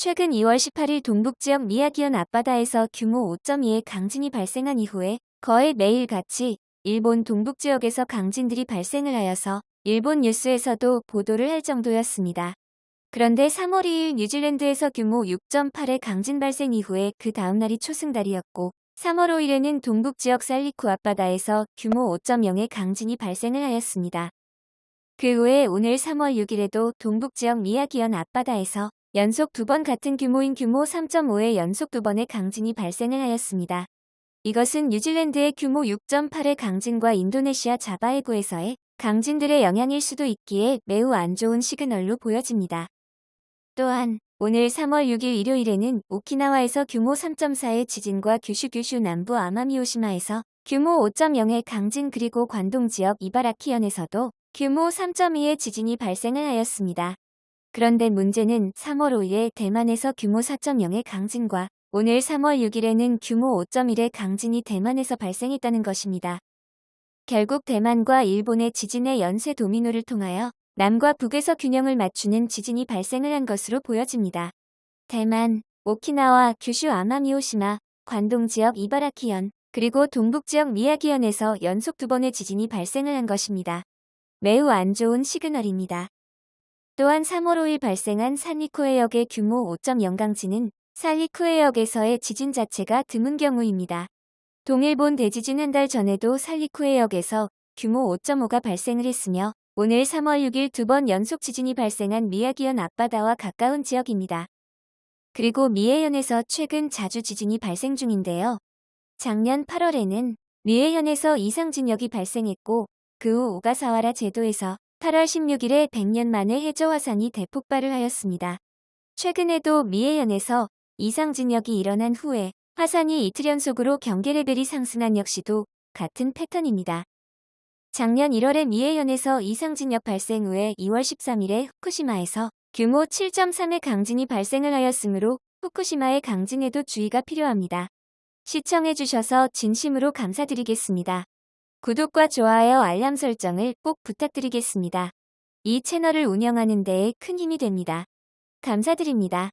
최근 2월 18일 동북지역 미야기현 앞바다에서 규모 5.2의 강진이 발생한 이후에 거의 매일같이 일본 동북지역에서 강진들이 발생을 하여서 일본 뉴스에서도 보도를 할 정도였습니다. 그런데 3월 2일 뉴질랜드에서 규모 6.8의 강진 발생 이후에 그 다음날이 초승달이었고 3월 5일에는 동북지역 살리쿠 앞바다에서 규모 5.0의 강진이 발생을 하였습니다. 그 후에 오늘 3월 6일에도 동북지역 미야기현 앞바다에서 연속 두 번 같은 규모인 규모 3.5의 연속 두 번의 강진이 발생을 하였습니다. 이것은 뉴질랜드의 규모 6.8의 강진과 인도네시아 자바해구에서의 강진들의 영향일 수도 있기에 매우 안 좋은 시그널로 보여집니다. 또한 오늘 3월 6일 일요일에는 오키나와에서 규모 3.4의 지진과 규슈 규슈 남부 아마미오시마에서 규모 5.0의 강진 그리고 관동 지역 이바라키현에서도 규모 3.2의 지진이 발생을 하였습니다. 그런데 문제는 3월 5일에 대만에서 규모 4.0의 강진과 오늘 3월 6일에는 규모 5.1의 강진이 대만에서 발생했다는 것입니다. 결국 대만과 일본의 지진의 연쇄 도미노를 통하여 남과 북에서 균형을 맞추는 지진이 발생을 한 것으로 보여집니다. 대만, 오키나와 규슈 아마미오시마, 관동 지역 이바라키현, 그리고 동북 지역 미야기현에서 연속 두 번의 지진이 발생을 한 것입니다. 매우 안 좋은 시그널입니다. 또한 3월 5일 발생한 산리쿠해역의 규모 5.0 강진은 살리쿠해역에서의 지진 자체가 드문 경우입니다. 동일본 대지진 한 달 전에도 살리쿠해역에서 규모 5.5가 발생을 했으며 오늘 3월 6일 두 번 연속 지진이 발생한 미야기현 앞바다와 가까운 지역입니다. 그리고 미해현에서 최근 자주 지진이 발생 중인데요. 작년 8월에는 미해현에서 이상 진역이 발생했고 그 후 오가사와라 제도에서 8월 16일에 100년 만에 해저 화산이 대폭발을 하였습니다. 최근에도 미해현에서 이상진역이 일어난 후에 화산이 이틀 연속으로 경계 레벨이 상승한 역시도 같은 패턴입니다. 작년 1월에 미해현에서 이상진역 발생 후에 2월 13일에 후쿠시마에서 규모 7.3의 강진이 발생을 하였으므로 후쿠시마의 강진에도 주의가 필요합니다. 시청해주셔서 진심으로 감사드리겠습니다. 구독과 좋아요 알람 설정을 꼭 부탁드리겠습니다. 이 채널을 운영하는 데에 큰 힘이 됩니다. 감사드립니다.